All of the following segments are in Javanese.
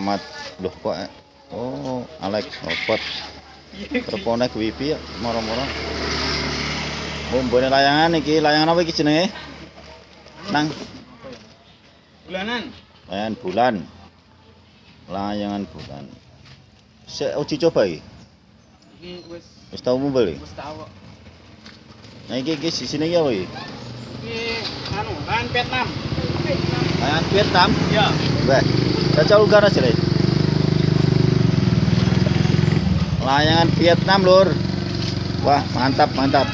Ahmad. Loh kok eh? oh Alex Robot telepone wifi ya moro-moro. Bombone layangan iki. Layangan apa iki jenenge? Nang? Bulanan. layangan bulan. Layangan bulan. Sik uji coba iki. Iki wis wis tau mumpul iki? wis tau nah iki iki sisine iki apa iki? Iki anu, lahan Vietnam. layangan Vietnam? Ya. Wah, ungkar aja Le. Layangan Vietnam, Lur. Wah, mantap, mantap.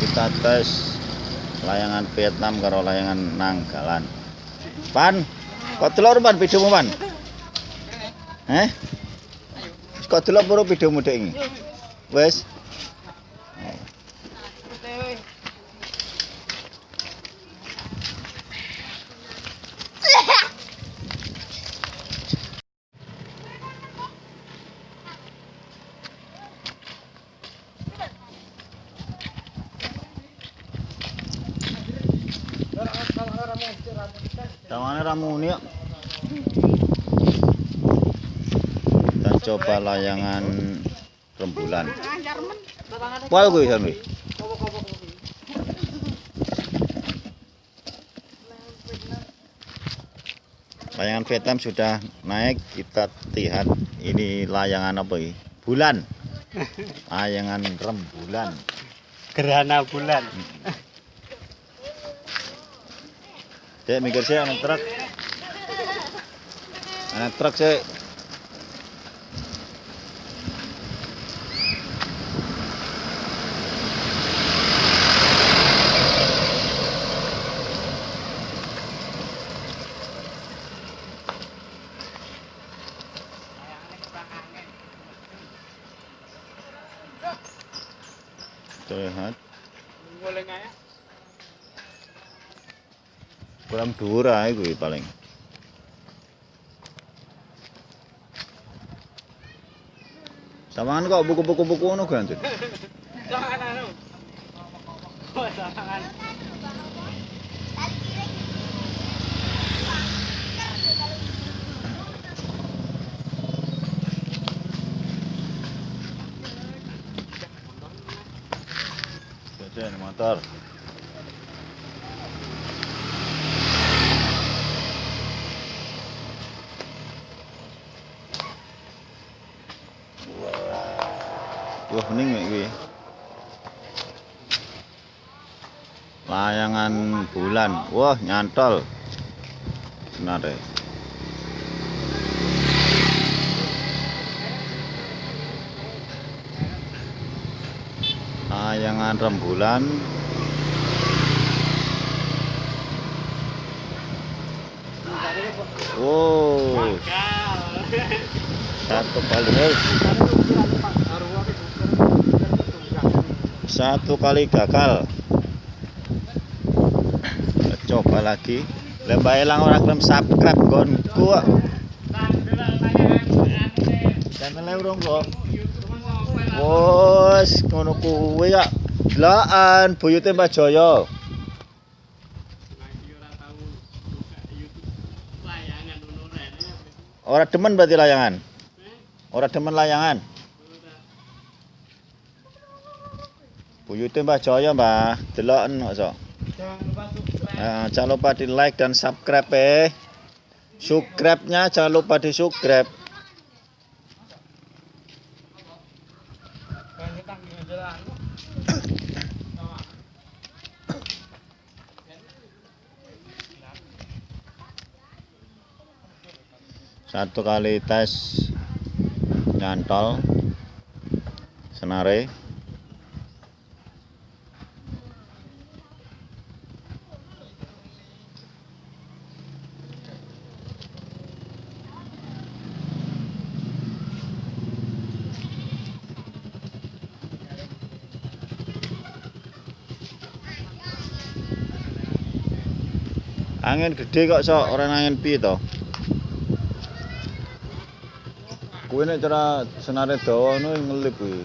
Kita tes layangan Vietnam karo layangan Nanggalan. Pan, kok telur pan videomu pan? Eh? Kok delok puro videomu dek iki? Wes. Tawane ramune kok. Kita coba layangan rembulan. Pol kuwi sampe. Layangan Vietnam sudah naik, kita lihat ini layangan apa ini? Bulan. Layangan rembulan. Gerhana bulan. Dek mikir sih anak truk. Anak truk sih. Lihat, Goleng ae. kurang dhuwur ae kuwi paling. Samaan kok buku-buku buku ngono gantun. Jangan anu. Oh, jangan. Motor. Wah, bening mek kuwi. Layangan bulan. Wah, nyantol. Benar deh. Layangan rembulan. Wow, satu kali satu kali gagal. Coba lagi. Lembah elang orang gelem subscribe gonku. Channel urung kok. Wes, ngono kuwi ya. Delokan buyute Mbak Jaya. Ora demen berarti layangan. Ora demen layangan. Buyute Mbah Jaya, Mbah. Deloken kok. Nah, jangan lupa di like dan subscribe eh. Subscribe-nya jangan lupa di subscribe. Satu kali tes nyantol senare. Angin gede kok sok, orang angin pi to. Kuwi nek cara senare dawa ngono ngelip kuwi.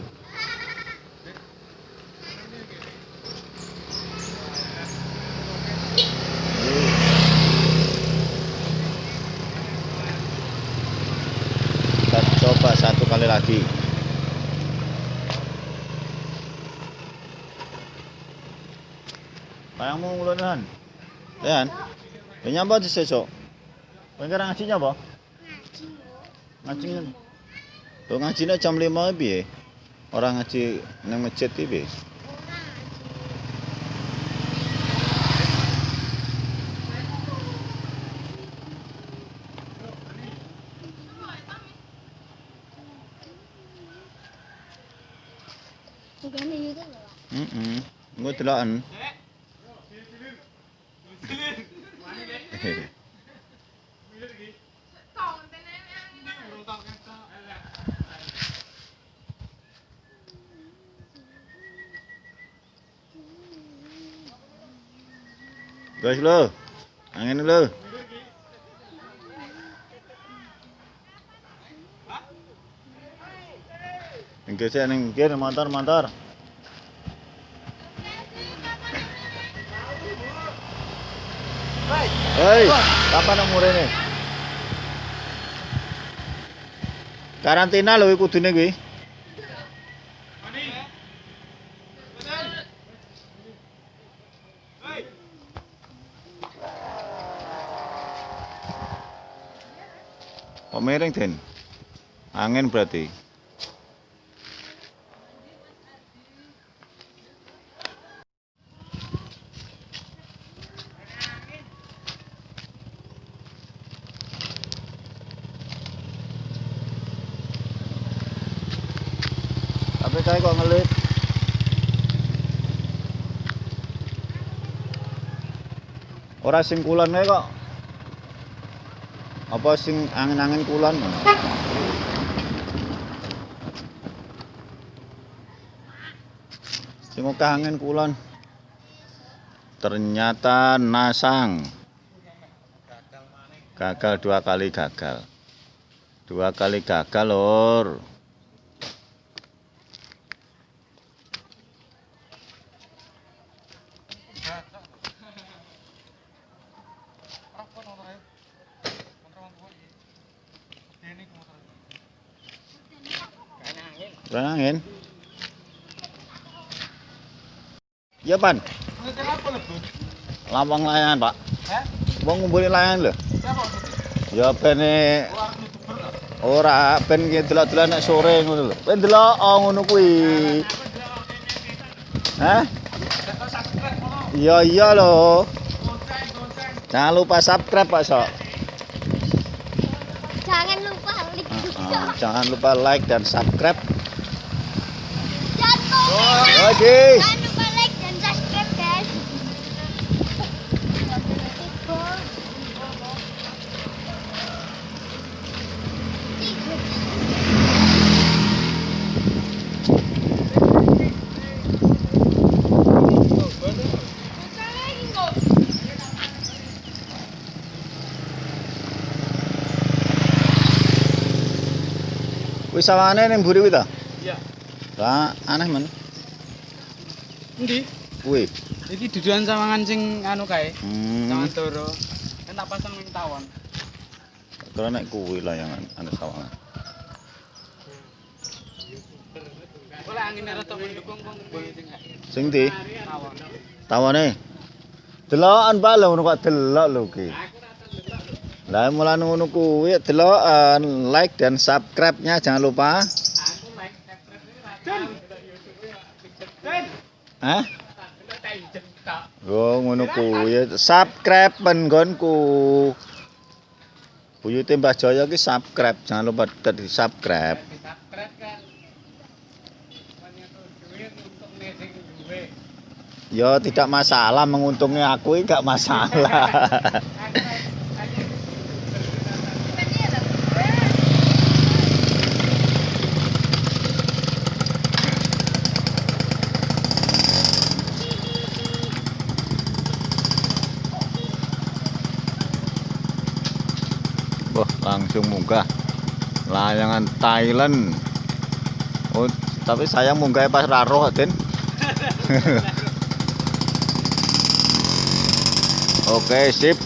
Kita coba satu kali lagi. Bayangmu ngulunan. Yan. Ini apa di sesok? Pengen ngajinya apa? Ngaji Lo ngaji nih jam lima bi, orang ngaji neng macet bi. Mm -mm. Gue telan. Guys lo. Angin lo. Engke sik ning kene motor-motor. Hei, kapan umure ini? Karantina lho kudune kuwi. Kok miring, Den? Angin berarti. Tapi kok ngelip. Ora sing kulon kae kok. Apa sing angin-angin kulon? Sing angin kulon. Ternyata nasang. Gagal dua kali gagal. Dua kali gagal, Lur. Angin. Ya, Pan. Lawang layangan, Pak. Wong ngumpuli layangan lho. Ya bene ora ben ki delok-delok nek sore ngono lho. Ben delok oh, ngono kuwi. Hah? Iya iya lho. Jangan lupa subscribe Pak Sok. Jangan lupa like dan subscribe. Oke. Jangan Wis sawane ning mburi kuwi ta? Iya. Lah aneh men. Endi? Kuwi. Iki dudukan sawangan sing anu kae. Hmm. Sawangan toro. Kan pasang ning tawon. Kira nek kuwi layangan anu sawangan. Oleh angin rada mendukung kok ngembang sing Sing ndi? tawon. Tawane. Delokan Pak lho ngono kok delok lho ki. Lah mulane ngono kuwi delokan like dan subscribe-nya jangan lupa. Hah? Oh ngono kuwi. Subscribe penggonku. Buyute Mbah Jaya ki subscribe, jangan lupa di subscribe. Ya tidak masalah menguntungi aku ini gak masalah. Wah, langsung munggah. layangan Thailand. Oh tapi sayang munggah pas raro Den oke sip